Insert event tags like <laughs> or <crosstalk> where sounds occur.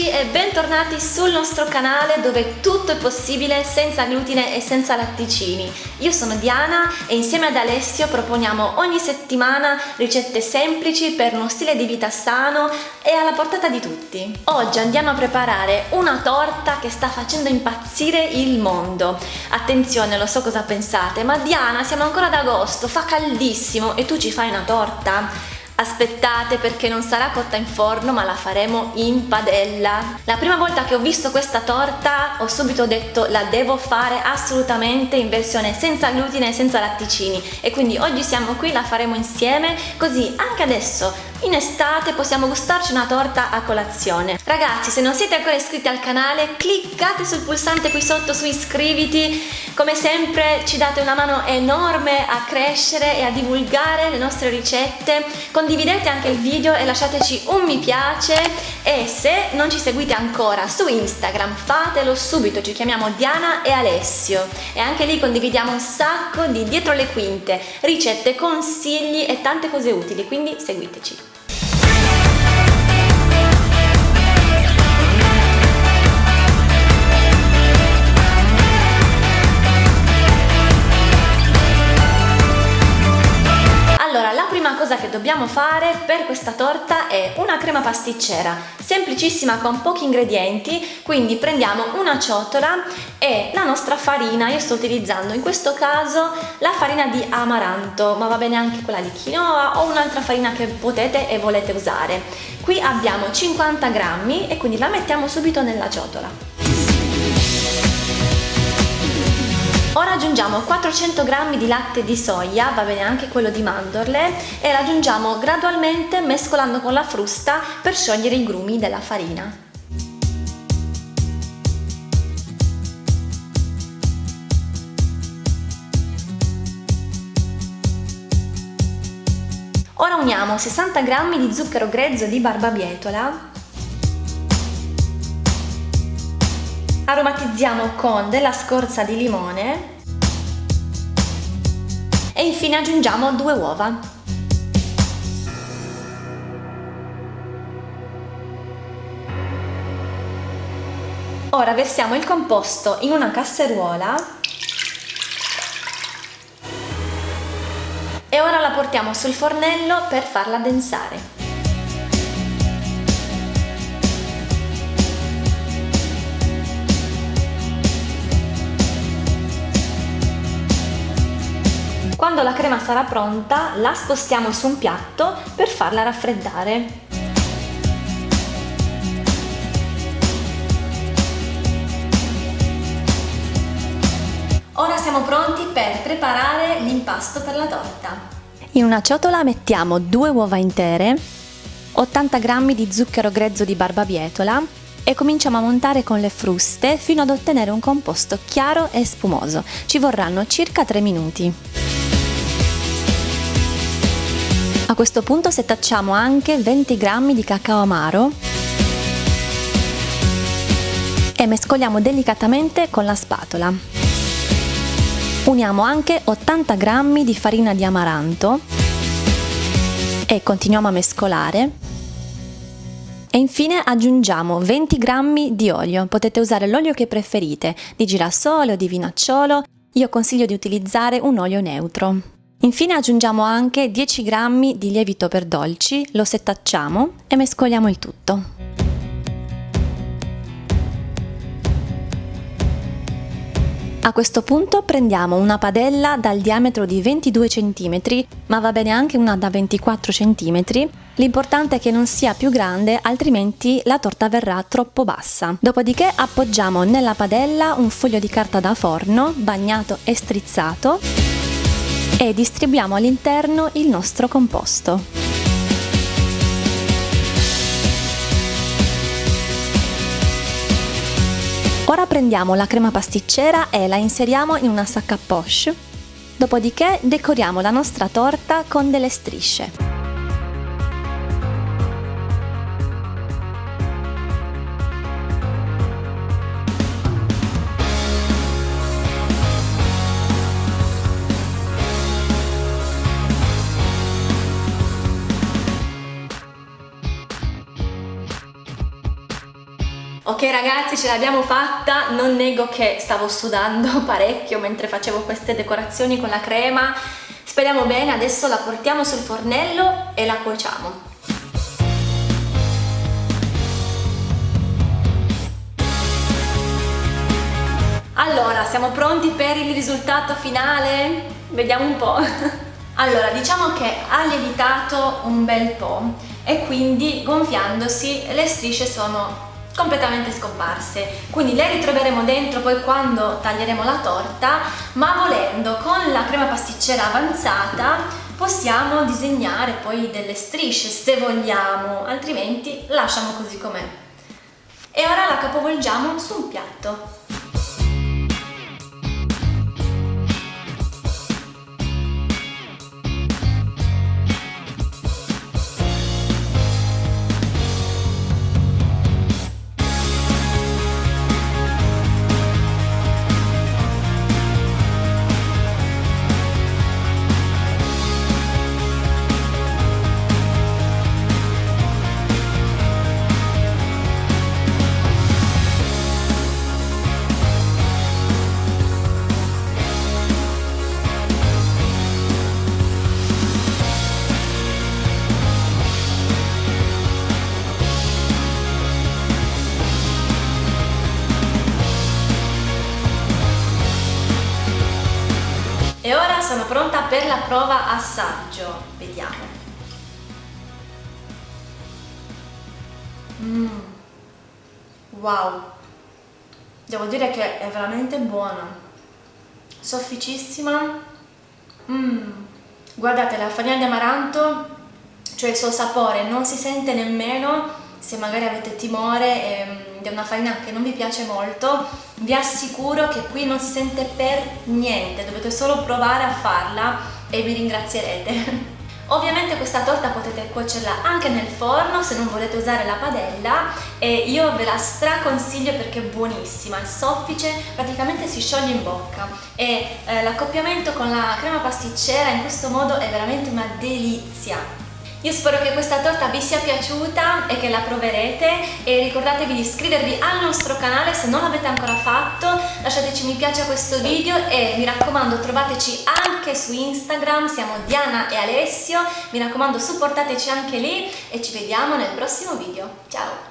amici e bentornati sul nostro canale dove tutto è possibile senza glutine e senza latticini. Io sono Diana e insieme ad Alessio proponiamo ogni settimana ricette semplici per uno stile di vita sano e alla portata di tutti. Oggi andiamo a preparare una torta che sta facendo impazzire il mondo. Attenzione, lo so cosa pensate, ma Diana siamo ancora ad agosto, fa caldissimo e tu ci fai una torta? Aspettate perché non sarà cotta in forno ma la faremo in padella. La prima volta che ho visto questa torta ho subito detto la devo fare assolutamente in versione senza glutine e senza latticini e quindi oggi siamo qui, la faremo insieme così anche adesso in estate possiamo gustarci una torta a colazione. Ragazzi, se non siete ancora iscritti al canale, cliccate sul pulsante qui sotto su iscriviti. Come sempre ci date una mano enorme a crescere e a divulgare le nostre ricette. Condividete anche il video e lasciateci un mi piace e se non ci seguite ancora su Instagram fatelo subito, ci chiamiamo Diana e Alessio e anche lì condividiamo un sacco di dietro le quinte, ricette, consigli e tante cose utili, quindi seguiteci. Dobbiamo fare per questa torta è una crema pasticcera semplicissima con pochi ingredienti quindi prendiamo una ciotola e la nostra farina io sto utilizzando in questo caso la farina di amaranto ma va bene anche quella di quinoa o un'altra farina che potete e volete usare. Qui abbiamo 50 grammi e quindi la mettiamo subito nella ciotola aggiungiamo 400 g di latte di soia, va bene anche quello di mandorle, e l'aggiungiamo gradualmente mescolando con la frusta per sciogliere i grumi della farina. Ora uniamo 60 g di zucchero grezzo di barbabietola aromatizziamo con della scorza di limone e infine aggiungiamo due uova. Ora versiamo il composto in una casseruola e ora la portiamo sul fornello per farla addensare. Quando la crema sarà pronta la spostiamo su un piatto per farla raffreddare. Ora siamo pronti per preparare l'impasto per la torta. In una ciotola mettiamo due uova intere, 80 g di zucchero grezzo di barbabietola e cominciamo a montare con le fruste fino ad ottenere un composto chiaro e spumoso. Ci vorranno circa 3 minuti. A questo punto setacciamo anche 20 g di cacao amaro e mescoliamo delicatamente con la spatola. Uniamo anche 80 g di farina di amaranto e continuiamo a mescolare. E infine aggiungiamo 20 g di olio, potete usare l'olio che preferite, di girasole o di vinacciolo, io consiglio di utilizzare un olio neutro. Infine aggiungiamo anche 10 g di lievito per dolci, lo setacciamo e mescoliamo il tutto. A questo punto prendiamo una padella dal diametro di 22 cm, ma va bene anche una da 24 cm. L'importante è che non sia più grande, altrimenti la torta verrà troppo bassa. Dopodiché appoggiamo nella padella un foglio di carta da forno bagnato e strizzato e distribuiamo all'interno il nostro composto. Ora prendiamo la crema pasticcera e la inseriamo in una sacca poche, dopodiché decoriamo la nostra torta con delle strisce. Ok ragazzi ce l'abbiamo fatta, non nego che stavo sudando <laughs> parecchio mentre facevo queste decorazioni con la crema. Speriamo bene, adesso la portiamo sul fornello e la cuociamo. Allora, siamo pronti per il risultato finale? Vediamo un po'. <laughs> Allora, diciamo che ha lievitato un bel po' e quindi gonfiandosi le strisce sono completamente scomparse. Quindi le ritroveremo dentro poi quando taglieremo la torta ma volendo con la crema pasticcera avanzata possiamo disegnare poi delle strisce se vogliamo altrimenti lasciamo così com'è. E ora la capovolgiamo su un piatto E ora sono pronta per la prova assaggio. Vediamo. Mm. Wow! Devo dire che è veramente buona. Sofficissima. Mm. Guardate, la farina di amaranto, cioè il suo sapore, non si sente nemmeno se magari avete timore ehm, di una farina che non vi piace molto vi assicuro che qui non si sente per niente dovete solo provare a farla e mi ringrazierete <laughs> Ovviamente questa torta potete cuocerla anche nel forno se non volete usare la padella e io ve la straconsiglio perché è buonissima, è soffice, praticamente si scioglie in bocca e eh, l'accoppiamento con la crema pasticcera in questo modo è veramente una delizia. Io spero che questa torta vi sia piaciuta e che la proverete e ricordatevi di iscrivervi al nostro canale se non l'avete ancora fatto, lasciateci mi piace a questo video e mi raccomando trovateci anche su Instagram, siamo Diana e Alessio, mi raccomando supportateci anche lì e ci vediamo nel prossimo video. Ciao!